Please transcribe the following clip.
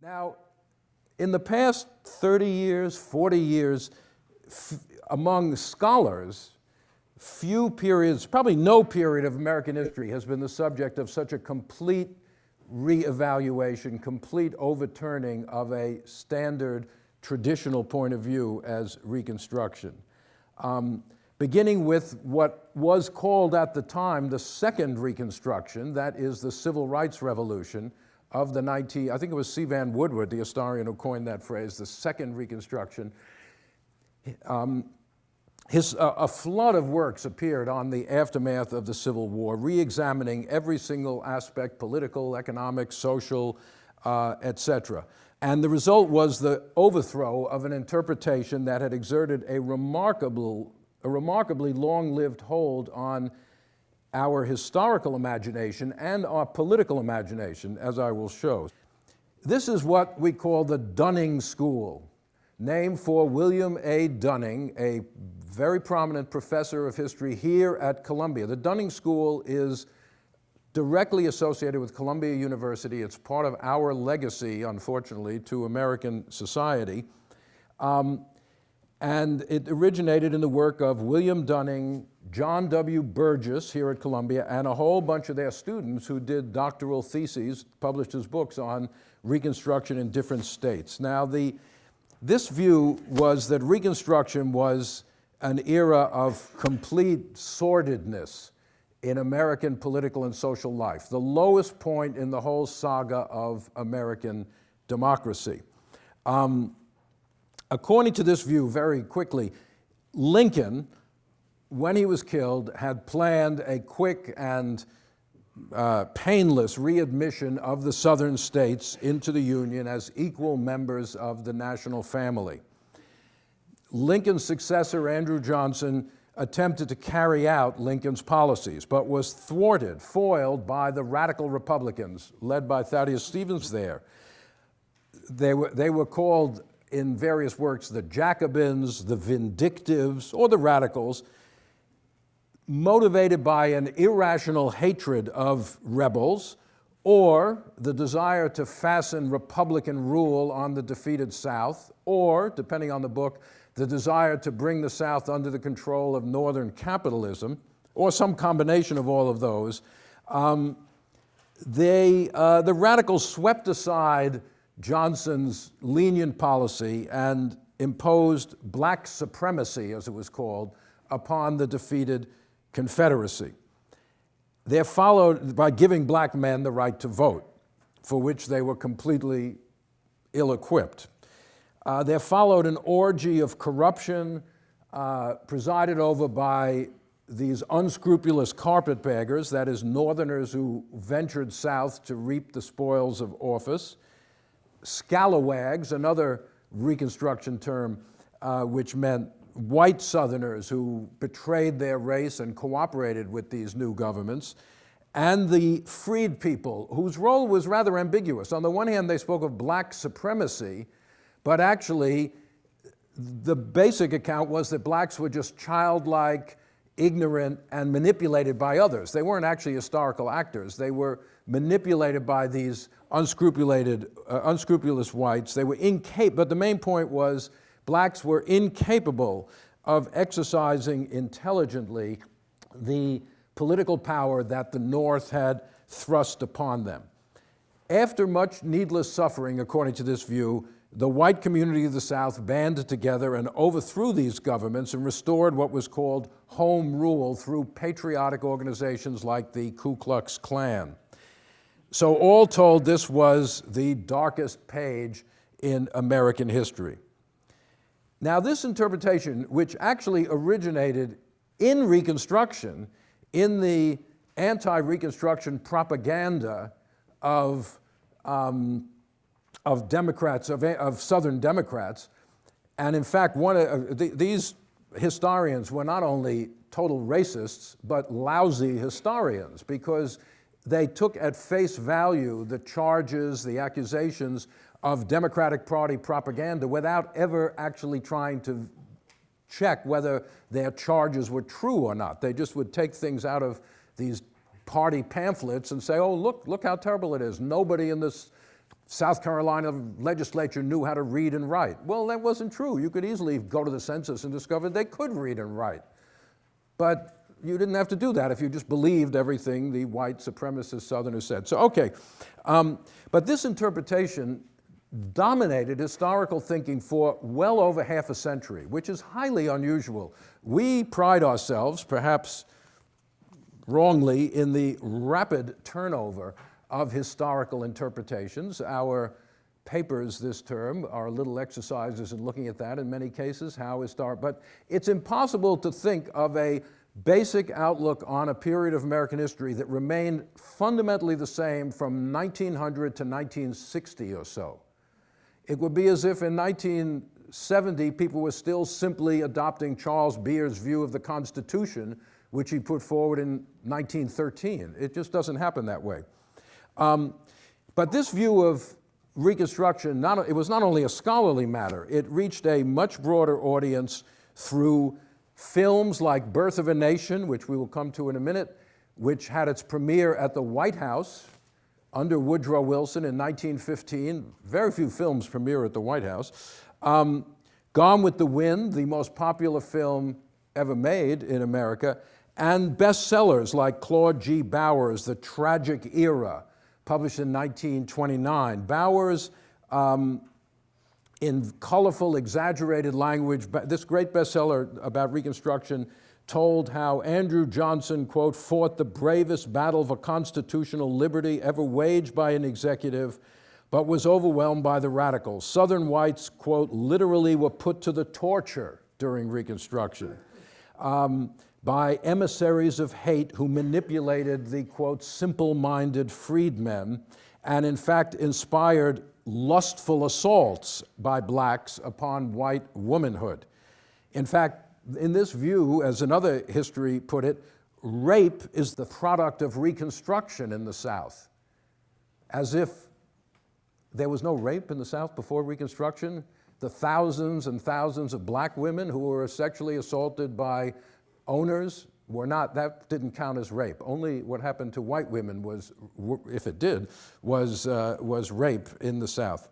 Now, in the past 30 years, 40 years, among scholars, few periods, probably no period of American history has been the subject of such a complete reevaluation, complete overturning of a standard traditional point of view as Reconstruction. Um, beginning with what was called at the time the Second Reconstruction, that is the Civil Rights Revolution of the 19, I think it was C. Vann Woodward, the historian who coined that phrase, the Second Reconstruction. Um, his, uh, a flood of works appeared on the aftermath of the Civil War, re-examining every single aspect, political, economic, social, uh, etc. And the result was the overthrow of an interpretation that had exerted a remarkable, a remarkably long-lived hold on our historical imagination and our political imagination, as I will show. This is what we call the Dunning School, named for William A. Dunning, a very prominent professor of history here at Columbia. The Dunning School is directly associated with Columbia University. It's part of our legacy, unfortunately, to American society. Um, and it originated in the work of William Dunning, John W. Burgess here at Columbia, and a whole bunch of their students who did doctoral theses, published his books on Reconstruction in different states. Now, the, this view was that Reconstruction was an era of complete sordidness in American political and social life, the lowest point in the whole saga of American democracy. Um, according to this view, very quickly, Lincoln, when he was killed, had planned a quick and uh, painless readmission of the southern states into the Union as equal members of the national family. Lincoln's successor, Andrew Johnson, attempted to carry out Lincoln's policies, but was thwarted, foiled by the radical Republicans, led by Thaddeus Stevens there. They were, they were called in various works the Jacobins, the Vindictives, or the Radicals, motivated by an irrational hatred of rebels or the desire to fasten Republican rule on the defeated South, or, depending on the book, the desire to bring the South under the control of Northern capitalism, or some combination of all of those, um, they, uh, the radicals swept aside Johnson's lenient policy and imposed black supremacy, as it was called, upon the defeated Confederacy. They're followed by giving black men the right to vote, for which they were completely ill-equipped. Uh, there followed an orgy of corruption uh, presided over by these unscrupulous carpetbaggers, that is, Northerners who ventured south to reap the spoils of office, scalawags, another Reconstruction term, uh, which meant white Southerners who betrayed their race and cooperated with these new governments, and the freed people, whose role was rather ambiguous. On the one hand, they spoke of black supremacy, but actually, the basic account was that blacks were just childlike, ignorant, and manipulated by others. They weren't actually historical actors. They were manipulated by these unscrupulated, uh, unscrupulous whites. They were incapable, but the main point was blacks were incapable of exercising intelligently the political power that the North had thrust upon them. After much needless suffering, according to this view, the white community of the South banded together and overthrew these governments and restored what was called home rule through patriotic organizations like the Ku Klux Klan. So all told, this was the darkest page in American history. Now this interpretation, which actually originated in Reconstruction, in the anti-Reconstruction propaganda of um, of Democrats, of, of Southern Democrats. And in fact, one of, the, these historians were not only total racists, but lousy historians because they took at face value the charges, the accusations of Democratic Party propaganda without ever actually trying to check whether their charges were true or not. They just would take things out of these party pamphlets and say, oh, look, look how terrible it is. Nobody in this South Carolina legislature knew how to read and write. Well, that wasn't true. You could easily go to the census and discover they could read and write. But you didn't have to do that if you just believed everything the white supremacist Southerners said. So, okay. Um, but this interpretation dominated historical thinking for well over half a century, which is highly unusual. We pride ourselves, perhaps wrongly, in the rapid turnover of historical interpretations. Our papers this term are little exercises in looking at that in many cases, how historic, but it's impossible to think of a basic outlook on a period of American history that remained fundamentally the same from 1900 to 1960 or so. It would be as if in 1970 people were still simply adopting Charles Beard's view of the Constitution, which he put forward in 1913. It just doesn't happen that way. Um, but this view of Reconstruction, not, it was not only a scholarly matter, it reached a much broader audience through films like Birth of a Nation, which we will come to in a minute, which had its premiere at the White House under Woodrow Wilson in 1915. Very few films premiere at the White House. Um, Gone with the Wind, the most popular film ever made in America, and bestsellers like Claude G. Bowers' The Tragic Era, published in 1929. Bowers, um, in colorful, exaggerated language, this great bestseller about Reconstruction told how Andrew Johnson, quote, fought the bravest battle for constitutional liberty ever waged by an executive, but was overwhelmed by the radicals. Southern whites, quote, literally were put to the torture during Reconstruction um, by emissaries of hate who manipulated the, quote, simple-minded freedmen and in fact inspired lustful assaults by blacks upon white womanhood. In fact, in this view, as another history put it, rape is the product of Reconstruction in the South, as if there was no rape in the South before Reconstruction. The thousands and thousands of black women who were sexually assaulted by owners were not, that didn't count as rape. Only what happened to white women was, if it did, was, uh, was rape in the South.